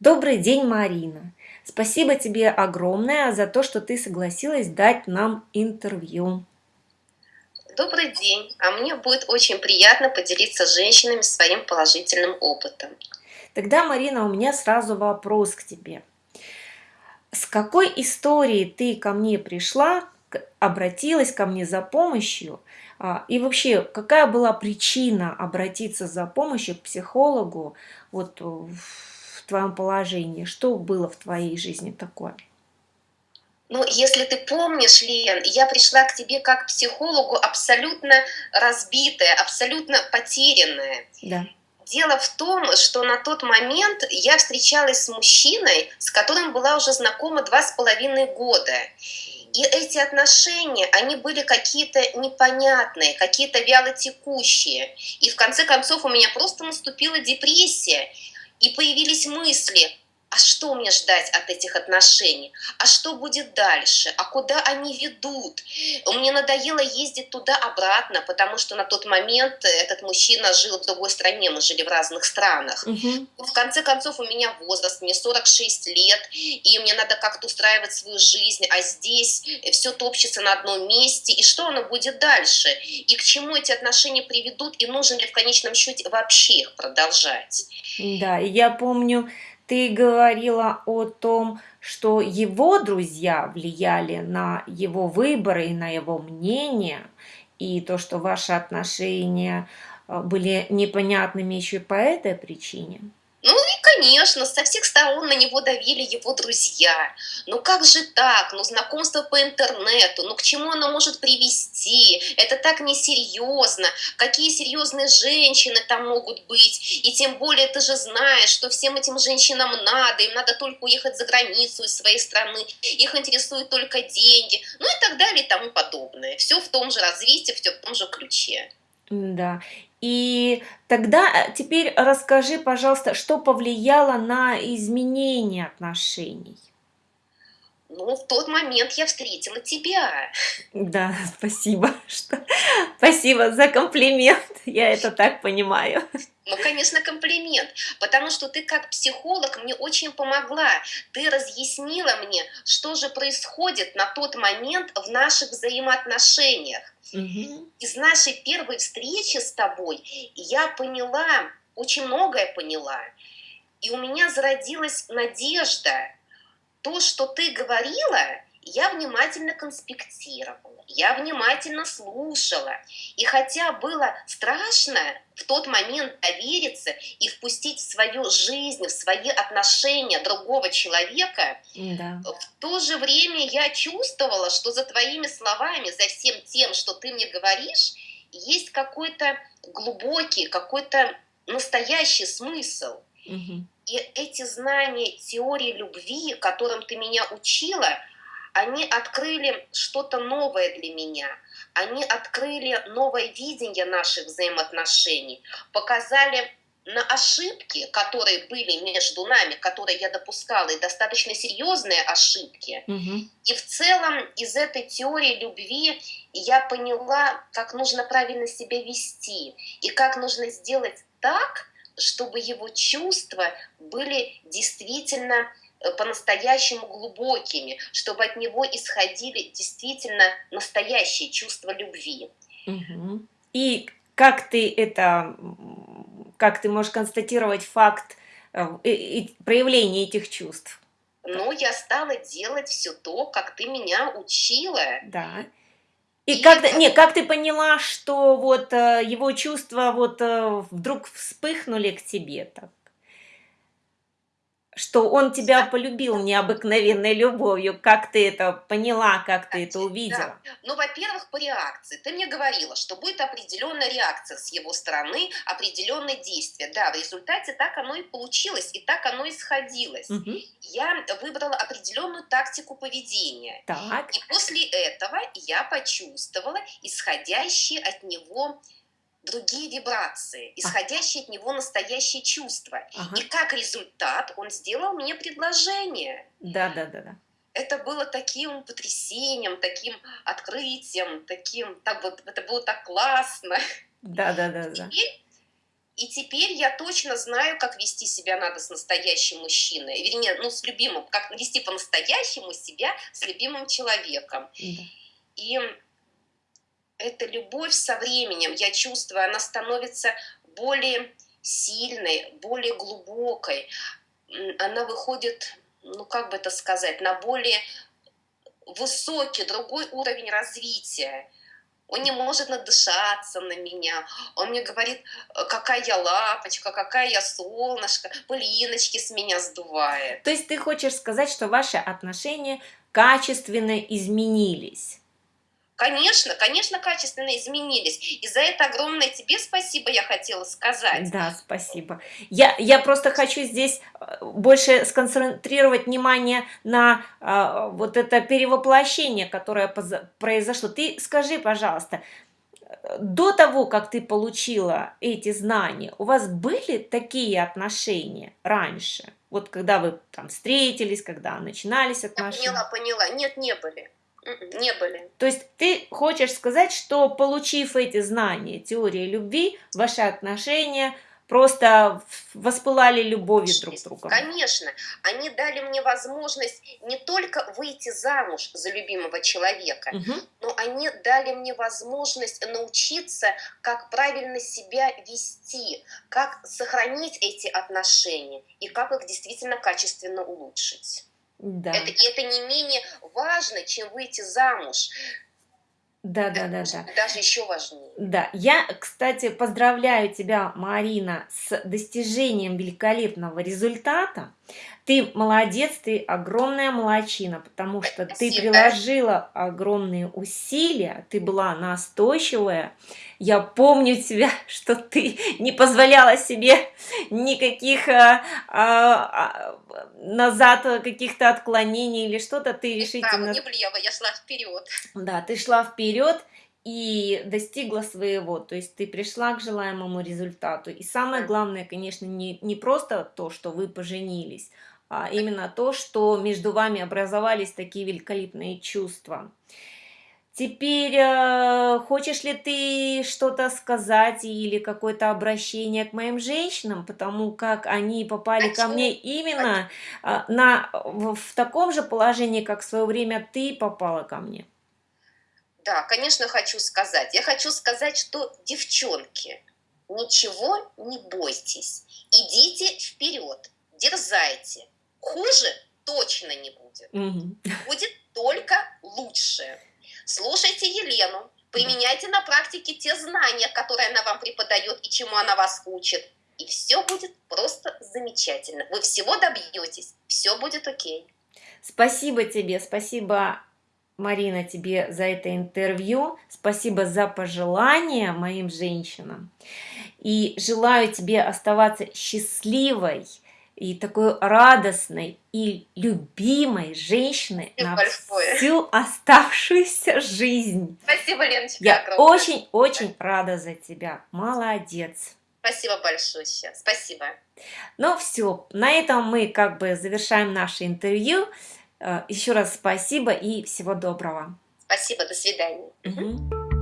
Добрый день, Марина. Спасибо тебе огромное за то, что ты согласилась дать нам интервью. Добрый день. А мне будет очень приятно поделиться с женщинами своим положительным опытом. Тогда, Марина, у меня сразу вопрос к тебе. С какой историей ты ко мне пришла, обратилась ко мне за помощью? А, и вообще, какая была причина обратиться за помощью к психологу вот в твоем положении? Что было в твоей жизни такое? Ну, если ты помнишь, Лен, я пришла к тебе как к психологу абсолютно разбитая, абсолютно потерянная. Да. Дело в том, что на тот момент я встречалась с мужчиной, с которым была уже знакома два с половиной года. И эти отношения, они были какие-то непонятные, какие-то вялотекущие. И в конце концов у меня просто наступила депрессия. И появились мысли, а что мне ждать от этих отношений? А что будет дальше? А куда они ведут? Мне надоело ездить туда-обратно, потому что на тот момент этот мужчина жил в другой стране, мы жили в разных странах. Угу. В конце концов, у меня возраст, мне 46 лет, и мне надо как-то устраивать свою жизнь, а здесь все топчется на одном месте, и что оно будет дальше? И к чему эти отношения приведут, и нужно ли в конечном счете вообще их продолжать? Да, я помню, ты говорила о том, что его друзья влияли на его выборы и на его мнение, и то, что ваши отношения э, были непонятными еще по этой причине. Конечно, со всех сторон на него давили его друзья. Ну как же так? Ну знакомство по интернету, ну к чему оно может привести? Это так несерьезно. Какие серьезные женщины там могут быть? И тем более ты же знаешь, что всем этим женщинам надо, им надо только уехать за границу из своей страны, их интересуют только деньги, ну и так далее и тому подобное. Все в том же развитии, все в том же ключе. Да. И тогда э, теперь расскажи, пожалуйста, что повлияло на изменение отношений? Ну, в тот момент я встретила тебя. Да, спасибо. Что... Спасибо за комплимент. Я это так понимаю. Ну, конечно, комплимент, потому что ты как психолог мне очень помогла. Ты разъяснила мне, что же происходит на тот момент в наших взаимоотношениях. Угу. Из нашей первой встречи с тобой я поняла, очень многое поняла. И у меня зародилась надежда. То, что ты говорила, я внимательно конспектировала, я внимательно слушала. И хотя было страшно в тот момент довериться и впустить в свою жизнь, в свои отношения другого человека, да. в то же время я чувствовала, что за твоими словами, за всем тем, что ты мне говоришь, есть какой-то глубокий, какой-то настоящий смысл. Угу. И эти знания теории любви, которым ты меня учила, они открыли что-то новое для меня. Они открыли новое видение наших взаимоотношений, показали на ошибки, которые были между нами, которые я допускала, и достаточно серьезные ошибки. Угу. И в целом из этой теории любви я поняла, как нужно правильно себя вести, и как нужно сделать так, чтобы его чувства были действительно Э, по-настоящему глубокими, чтобы от него исходили действительно настоящие чувства любви. Угу. И как ты это, как ты можешь констатировать факт э, и, проявления этих чувств? Ну, я стала делать все то, как ты меня учила. Да. И, как, это... не, как ты поняла, что вот э, его чувства вот вдруг вспыхнули к тебе так? Что он тебя полюбил необыкновенной любовью. Как ты это поняла, как ты это увидела? Да. Ну, во-первых, по реакции. Ты мне говорила, что будет определенная реакция с его стороны, определенное действие. Да, в результате так оно и получилось, и так оно и сходилось. Угу. Я выбрала определенную тактику поведения. Так. И после этого я почувствовала исходящие от него другие вибрации, исходящие от него настоящие чувства. Ага. И как результат он сделал мне предложение. Да, да, да, да. Это было таким потрясением, таким открытием, таким, так вот, это было так классно. Да, да, да, да. Теперь И теперь я точно знаю, как вести себя надо с настоящим мужчиной. Вернее, ну, с любимым, как вести по-настоящему себя с любимым человеком. Да. И эта любовь со временем, я чувствую, она становится более сильной, более глубокой. Она выходит, ну как бы это сказать, на более высокий, другой уровень развития. Он не может надышаться на меня. Он мне говорит, какая я лапочка, какая я солнышко, пылиночки с меня сдувает. То есть ты хочешь сказать, что ваши отношения качественно изменились? Конечно, конечно, качественно изменились. И за это огромное тебе спасибо я хотела сказать. Да, спасибо. Я, я просто хочу здесь э, больше сконцентрировать внимание на а, вот это перевоплощение, которое произошло. Ты скажи, пожалуйста, до того, как ты получила эти знания, у вас были такие отношения раньше? Вот когда вы там встретились, когда начинались отношения? Я поняла, поняла. Нет, не были. Не были. То есть ты хочешь сказать, что получив эти знания теории любви, ваши отношения просто воспылали любовью друг к другу. Конечно, они дали мне возможность не только выйти замуж за любимого человека, угу. но они дали мне возможность научиться, как правильно себя вести, как сохранить эти отношения и как их действительно качественно улучшить. Да. Это, и это не менее важно, чем выйти замуж. Да, да, да, да. Даже еще важнее. Да, я, кстати, поздравляю тебя, Марина, с достижением великолепного результата. Ты молодец, ты огромная молочина, потому что Спасибо. ты приложила огромные усилия, ты была настойчивая. Я помню тебя, что ты не позволяла себе никаких а, а, а, назад каких-то отклонений или что-то. Ты решительно... не влево, я шла вперед. Да, ты шла вперед и достигла своего, то есть ты пришла к желаемому результату. И самое главное, конечно, не, не просто то, что вы поженились, а именно то, что между вами образовались такие великолепные чувства. Теперь, э, хочешь ли ты что-то сказать или какое-то обращение к моим женщинам, потому как они попали Хочу. ко мне именно э, на, в, в таком же положении, как в свое время ты попала ко мне? Да, конечно, хочу сказать. Я хочу сказать, что, девчонки, ничего не бойтесь. Идите вперед, дерзайте. Хуже точно не будет. Угу. Будет только лучше. Слушайте Елену, применяйте на практике те знания, которые она вам преподает и чему она вас учит. И все будет просто замечательно. Вы всего добьетесь, все будет окей. Спасибо тебе, спасибо, Марина, тебе за это интервью. Спасибо за пожелания моим женщинам. И желаю тебе оставаться счастливой, и такой радостной и любимой женщины на большое. всю оставшуюся жизнь. Спасибо, Леночка, Я очень-очень рада за тебя. Молодец. Спасибо большое. Спасибо. Ну все, на этом мы как бы завершаем наше интервью. Э, Еще раз спасибо и всего доброго. Спасибо, до свидания. Угу.